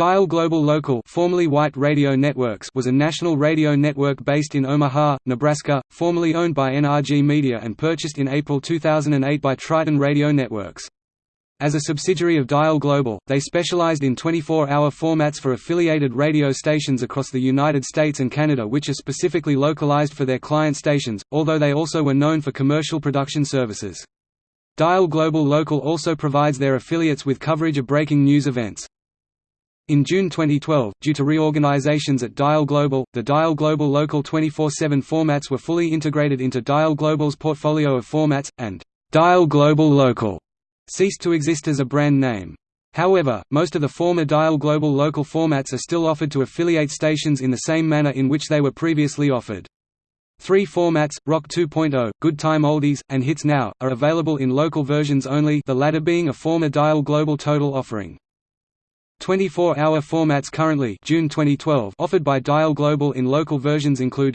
Dial Global Local formerly Waitt Radio Networks was a national radio network based in Omaha, Nebraska, formerly owned by NRG Media and purchased in April 2008 by Triton Radio Networks. As a subsidiary of Dial Global, they specialized in 24-hour formats for affiliated radio stations across the United States and Canada which are specifically localized for their client stations, although they also were known for commercial production services. Dial Global Local also provides their affiliates with coverage of breaking news events. In June 2012, due to reorganizations at Dial Global, the Dial Global Local 24-7 formats were fully integrated into Dial Global's portfolio of formats, and Dial Global Local ceased to exist as a brand name. However, most of the former Dial Global Local formats are still offered to affiliate stations in the same manner in which they were previously offered. Three formats, Rock 2.0, Good Time Oldies, and Hits Now, are available in local versions only the latter being a former Dial Global Total offering. 24-hour formats currently June 2012 offered by Dial Global in local versions include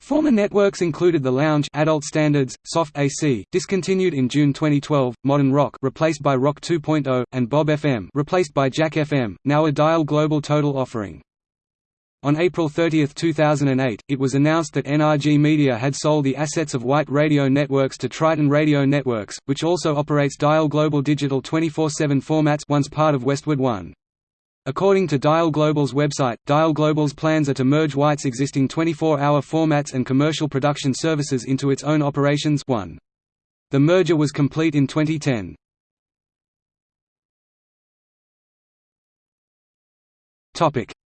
Former networks included The Lounge adult standards, Soft AC, discontinued in June 2012, Modern Rock replaced by Rock 2.0, and Bob FM replaced by Jack FM, now a Dial Global Total offering. On April 30, 2008, it was announced that NRG Media had sold the assets of Waitt Radio Networks to Triton Radio Networks, which also operates Dial Global Digital 24-7 formats once part of Westwood One. According to Dial Global's website, Dial Global's plans are to merge Waitt's existing 24-hour formats and commercial production services into its own operations one. The merger was complete in 2010.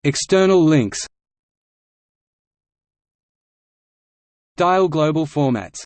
External links. Dial Global formats